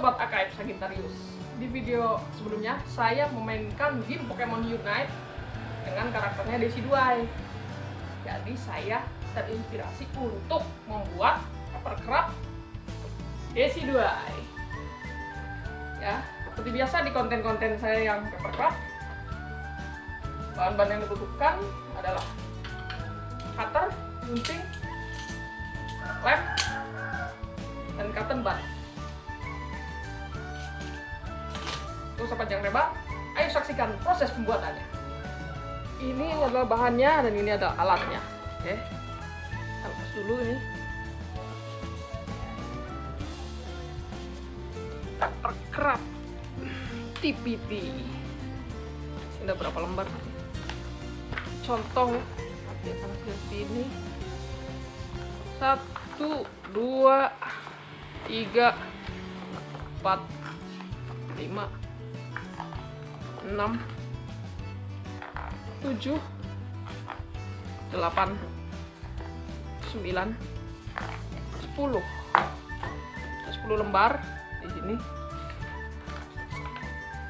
Sobat AKF Sagittarius. Di video sebelumnya saya memainkan game Pokemon Unite dengan karakternya Desi Duai. Jadi saya terinspirasi untuk membuat Evercraft Desi Duai. Ya, seperti biasa di konten-konten saya yang Evercraft Bahan-bahan yang dibutuhkan adalah cutter, gunting, lem, dan cotton bud. Untuk sepanjang lebar, ayo saksikan proses pembuatannya. Ini adalah bahannya dan ini adalah alatnya. Oke, kita lepas dulu ini. Perkerap TPT. Ini ada berapa lembar? Contoh nanti akan seperti ini. Satu, dua, tiga, empat, lima, enam, tujuh, delapan, sembilan, sepuluh, sepuluh lembar di sini.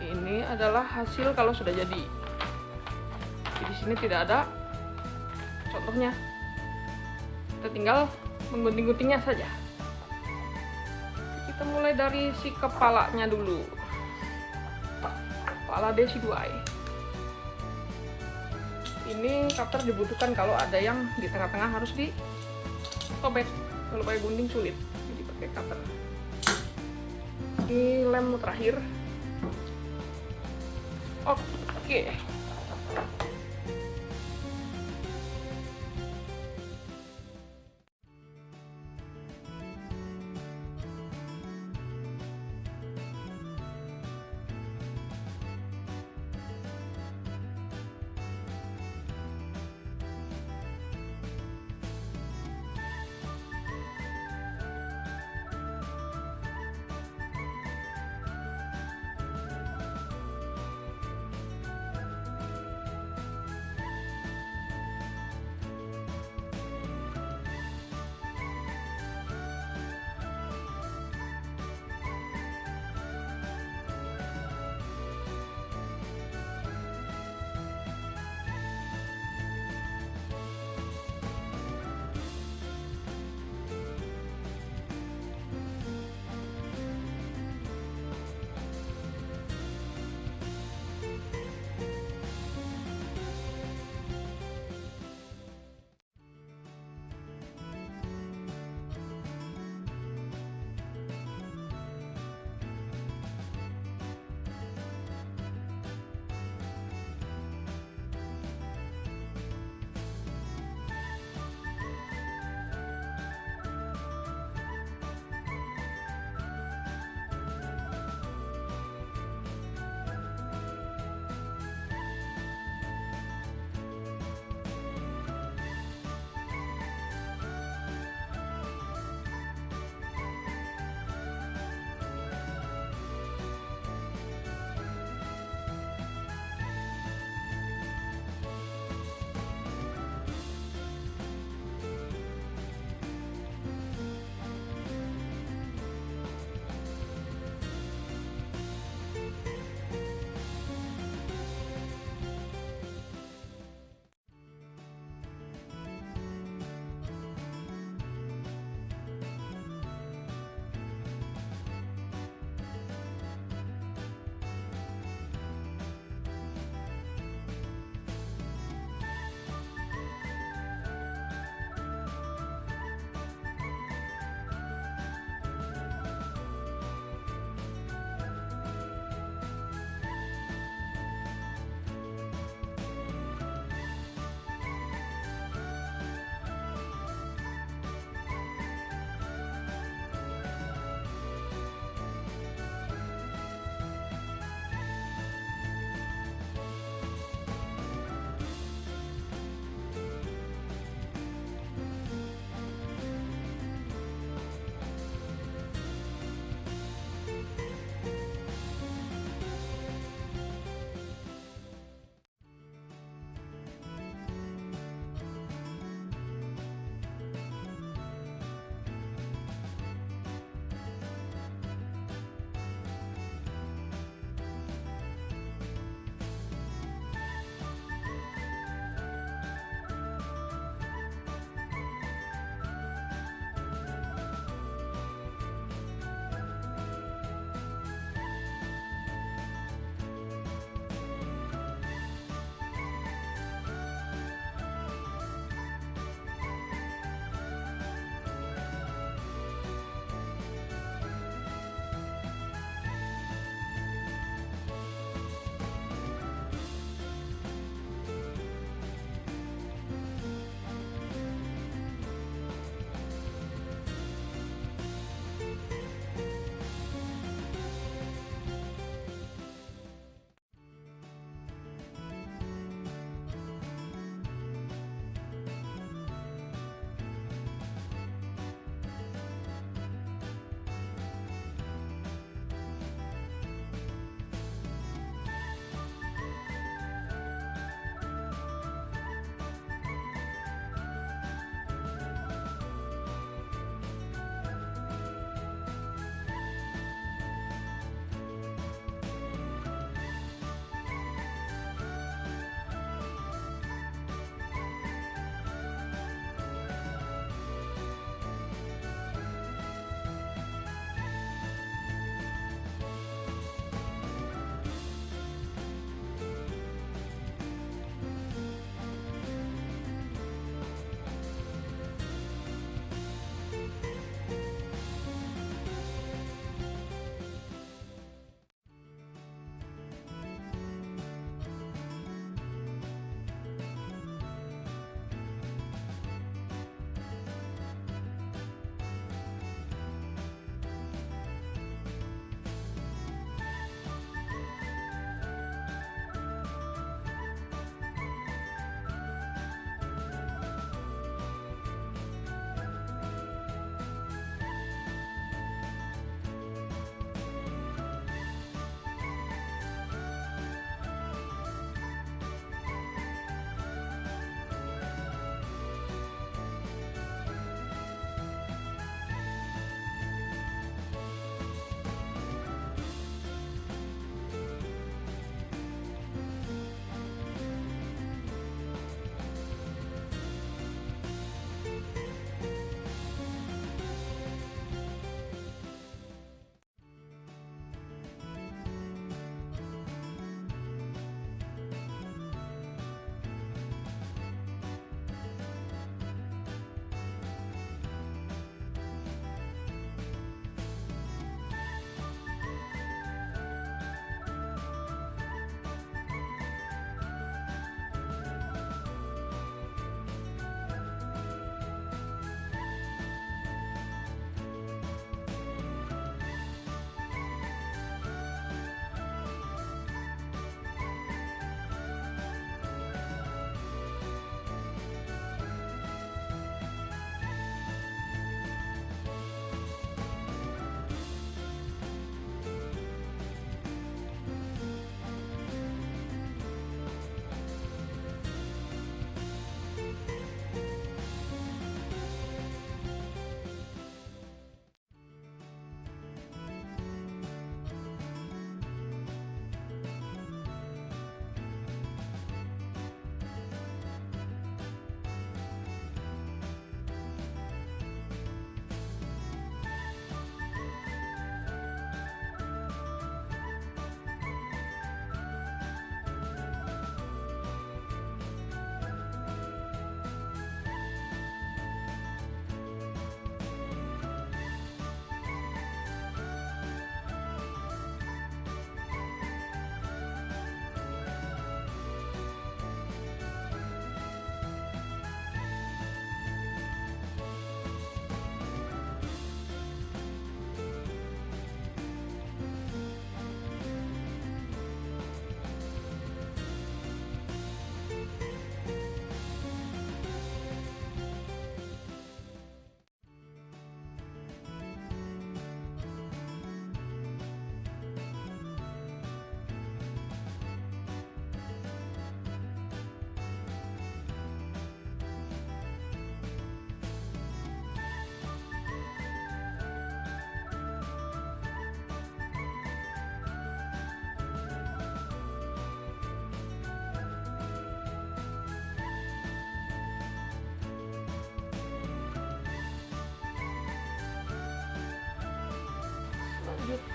Ini adalah hasil kalau sudah jadi. Di sini tidak ada contohnya. Kita tinggal menggunting-guntingnya saja kita mulai dari si kepalanya dulu kepala desi 2 ini cutter dibutuhkan kalau ada yang di tengah-tengah harus sobek. Kalau pakai gunting sulit jadi pakai cutter. Ini lem terakhir. Oke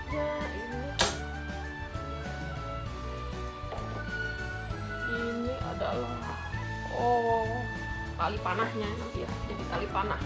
selanjutnya ini. Ini adalah oh tali panahnya nanti ya jadi tali panah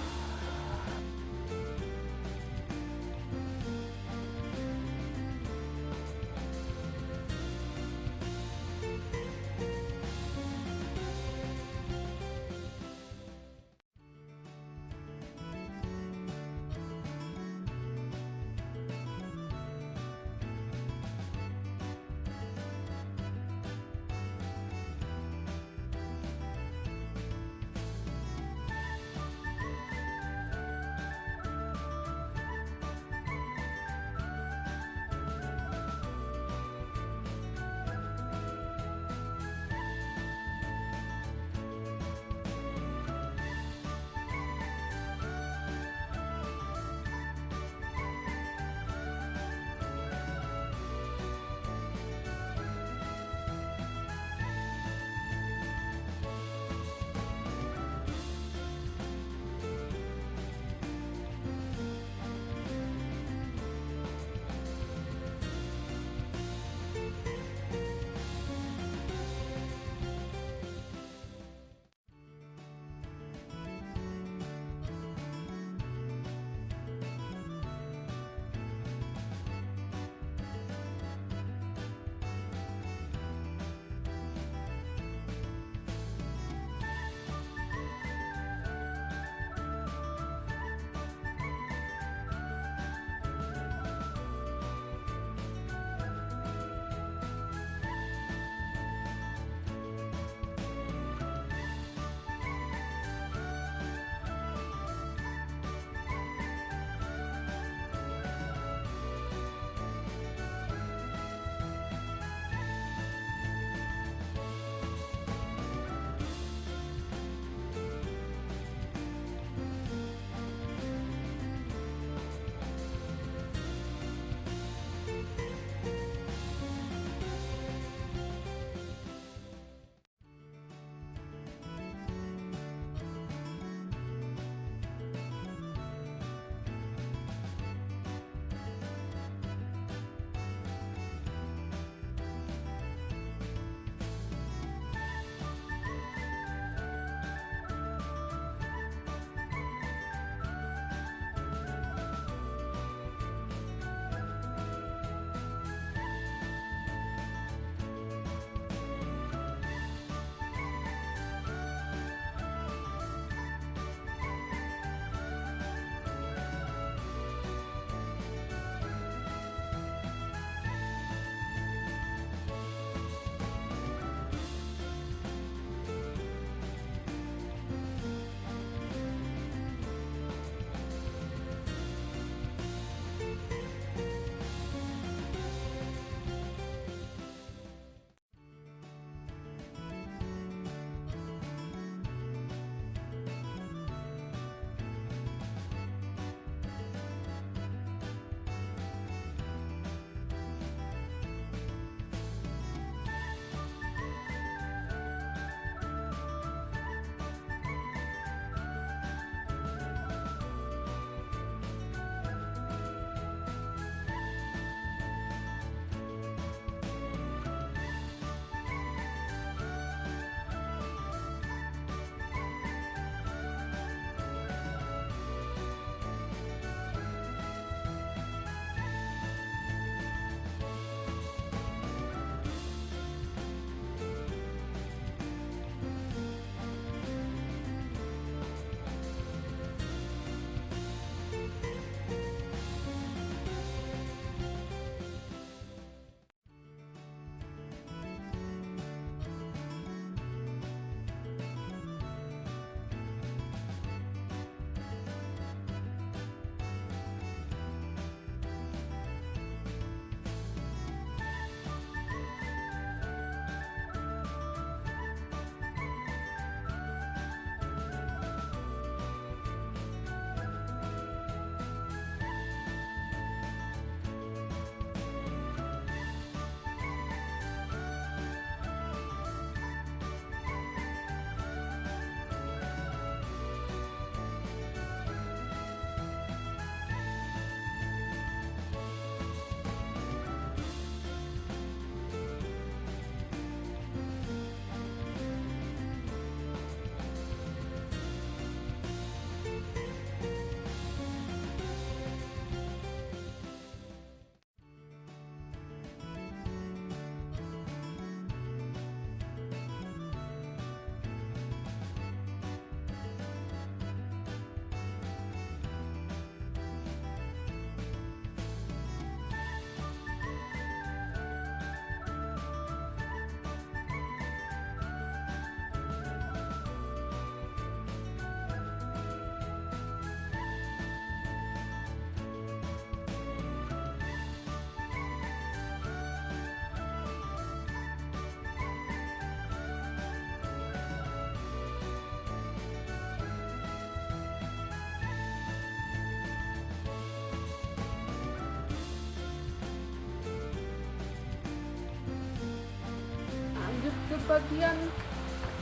bagian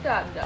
dada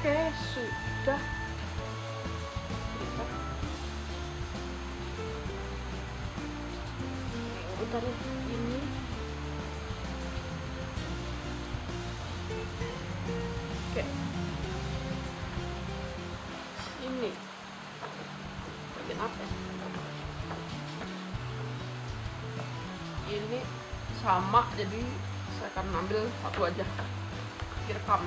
oke sudah putar ini oke ini bagian apa ini sama jadi saya akan ambil satu aja direkam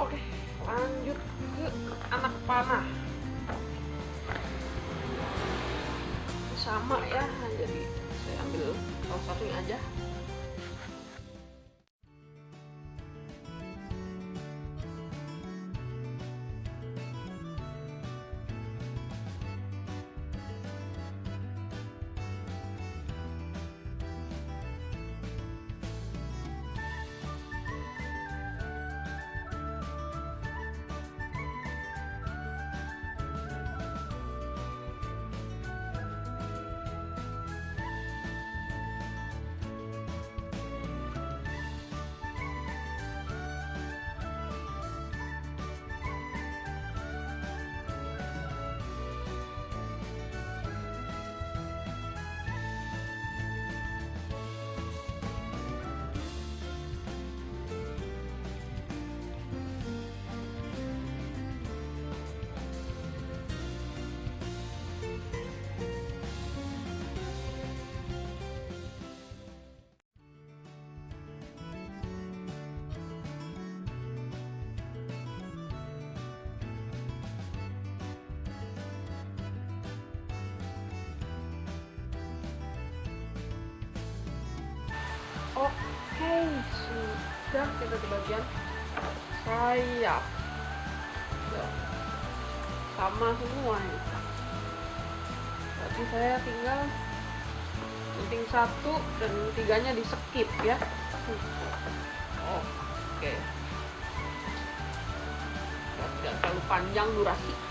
Oke, lanjut ke anak panah. Sama ya, jadi saya ambil salah satunya aja. Oke sudah kita di bagian sayap. Sama semua ini. Berarti saya tinggal penting satu dan tiganya di skip ya. Oke. Tidak terlalu panjang durasi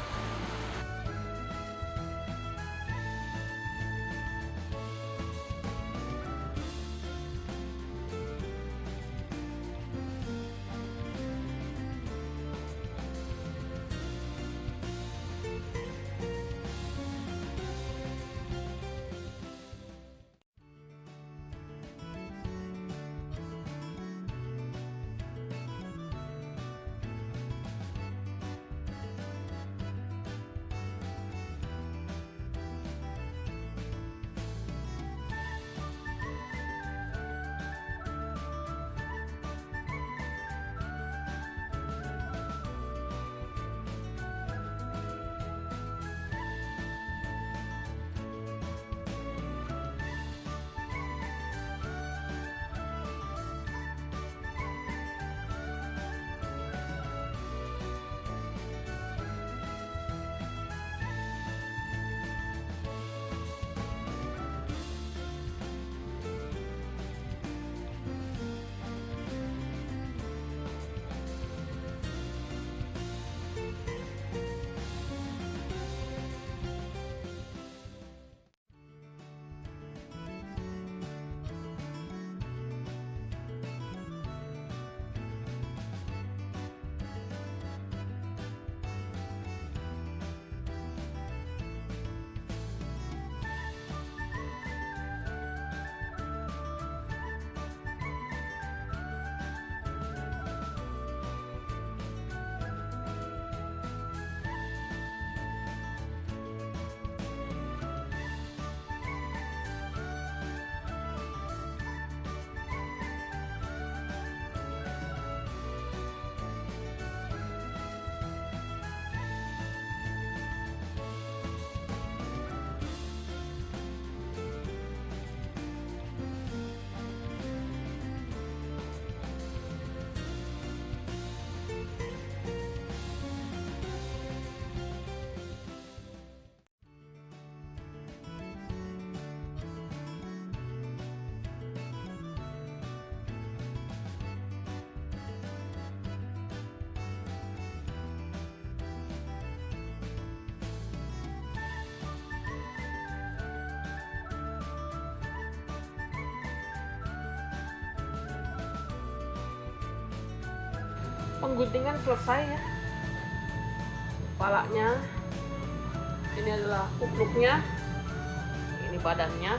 pengguntingan selesai ya. Kepalanya. Ini adalah kupluknya. Ini badannya.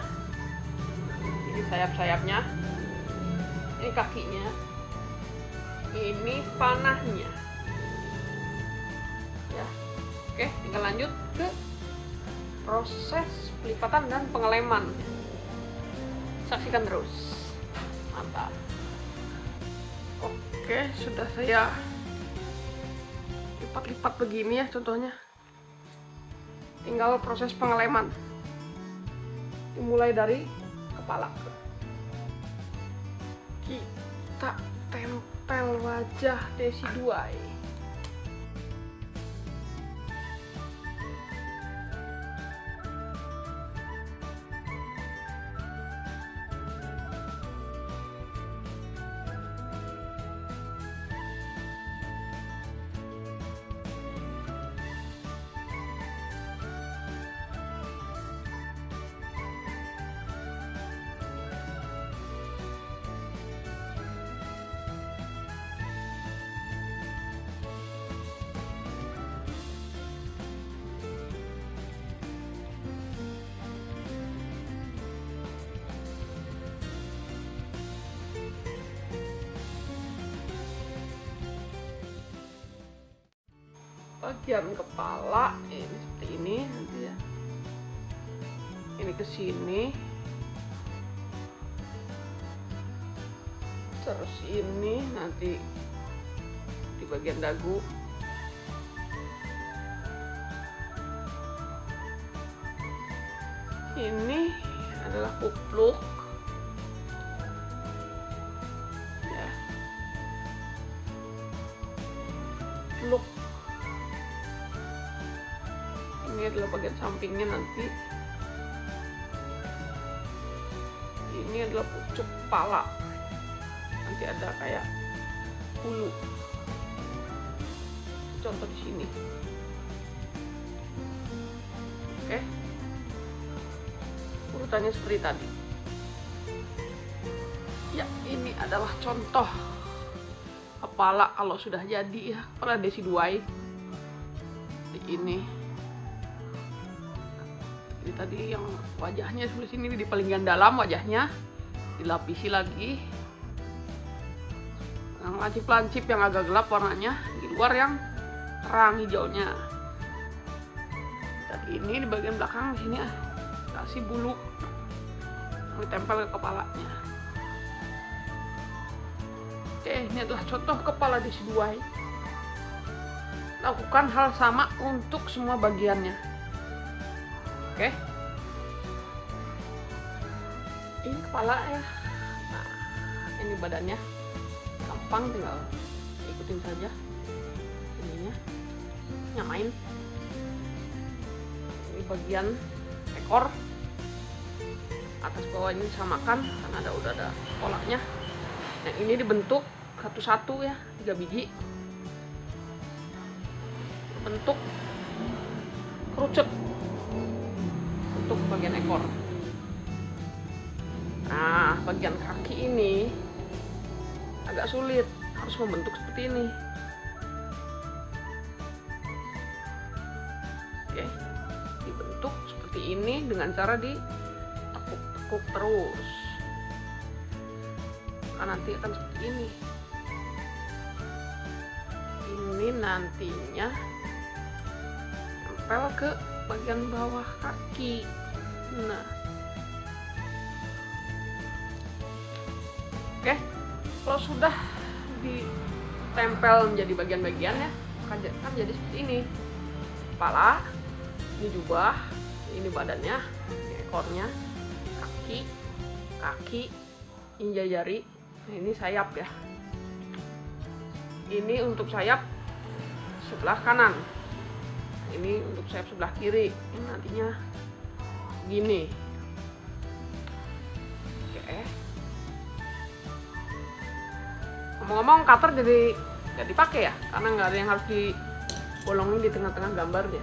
Ini sayap-sayapnya. Ini kakinya. Ini panahnya. Ya. Oke tinggal lanjut ke proses pelipatan dan pengeleman. Saksikan terus oke sudah saya lipat-lipat begini ya contohnya. Tinggal proses pengeleman. Dimulai dari kepala kita tempel wajah Desi Duai kupluk. Ya. Ini adalah bagian sampingnya nanti. Ini adalah pucuk kepala nanti ada kayak bulu. Contoh di sini. Urutannya seperti tadi. Ya ini adalah contoh kepala kalau sudah jadi ya kepala desi duai ini. Ini tadi yang wajahnya sebelah sini di palingan dalam wajahnya. Dilapisi lagi. Yang lancip-lancip yang agak gelap warnanya di luar yang terang hijaunya. Dan ini di bagian belakang sini ah, kasih bulu ditempel ke kepalanya. Oke ini adalah contoh kepala di seduai lakukan hal sama untuk semua bagiannya. Oke. Ini kepala ya. Nah ini badannya. Gampang tinggal ikutin saja ininya. Nyamain. Ini bagian ekor atas bawah ini samakan karena ada udah ada polanya yang ini dibentuk satu-satu ya tiga biji. Bentuk kerucut untuk bagian ekor. Nah bagian kaki ini agak sulit harus membentuk seperti ini. Oke dibentuk seperti ini dengan cara ditekuk-tekuk terus. Nah, nanti akan seperti ini. Ini nantinya nempel ke bagian bawah kaki. Nah. Oke kalau sudah ditempel menjadi bagian-bagian ya kan, kan jadi seperti ini. Kepala ini jubah ini badannya ekornya kaki ini jari. Nah, ini sayap ya. Ini untuk sayap sebelah kanan. Ini untuk sayap sebelah kiri. Ini nantinya gini. Oke. Ngomong-ngomong cutter jadi nggak dipakai ya? Karena nggak ada yang harus dibolongin di tengah-tengah gambarnya.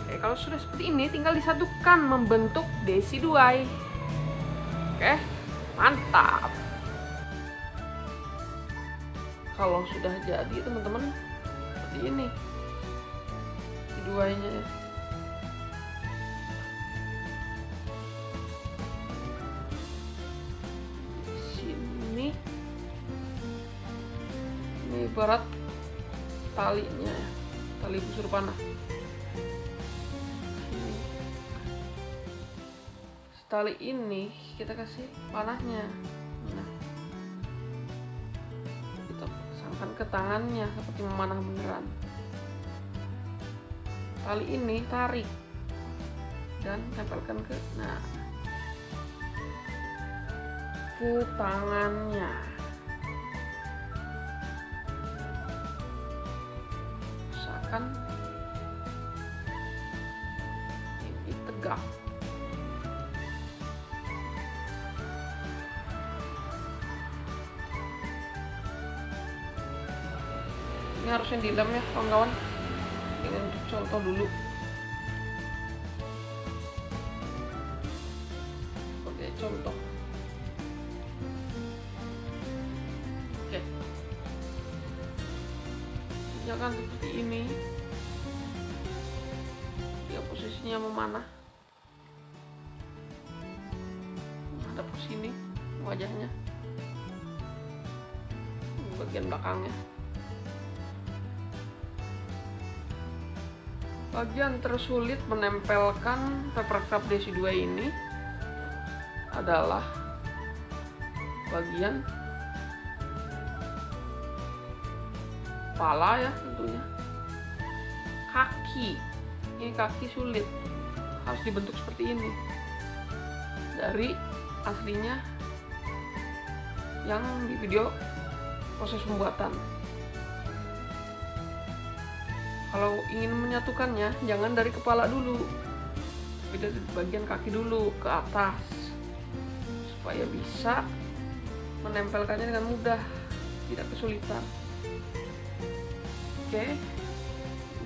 Oke kalau sudah seperti ini tinggal disatukan membentuk desi duai oke mantap. Kalau sudah jadi teman-teman seperti ini. Duanya ya sini. Ini ibarat talinya ya tali busur panah. Sini. tali ini kita kasih panahnya. Nah. Kita pasangkan ke tangannya seperti memanah beneran. Tali ini tarik dan tempelkan ke nah. Ke tangannya. Usahakan ini tegak ini harusnya di dalam ya kawan-kawan. Ini untuk contoh dulu tersulit menempelkan paper cup DC2 ini adalah bagian kepala ya tentunya. Kaki. Ini kaki sulit. Harus dibentuk seperti ini. Dari aslinya yang di video proses pembuatan kalau ingin menyatukannya jangan dari kepala dulu. Tapi dari bagian kaki dulu ke atas. Supaya bisa menempelkannya dengan mudah tidak kesulitan. Oke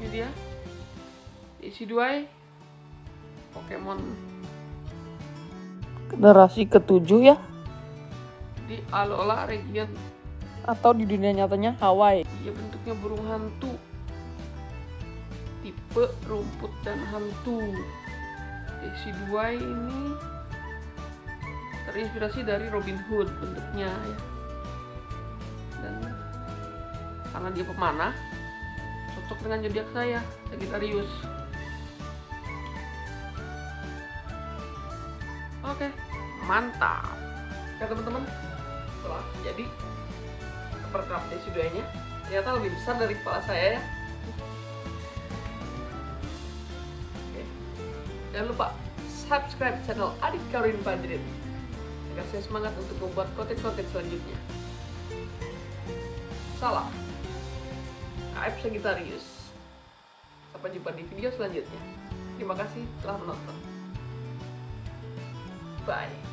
ini dia. Isi dua Pokemon. Generasi ketujuh ya? Di Alola region. Atau di dunia nyatanya Hawaii. Dia bentuknya burung hantu. Tipe rumput dan hantu. 2 ini terinspirasi dari Robin Hood bentuknya ya. Dan karena dia pemanah, cocok dengan zodiak saya, Sagittarius. Oke, mantap. Ya teman-teman, setelah jadi perkap desi duanya ternyata lebih besar dari kepala saya ya jangan lupa subscribe channel Adik Karin Badrin agar saya semangat untuk membuat konten-konten selanjutnya. Salam. KF Sagittarius. Sampai jumpa di video selanjutnya. Terima kasih telah menonton. Bye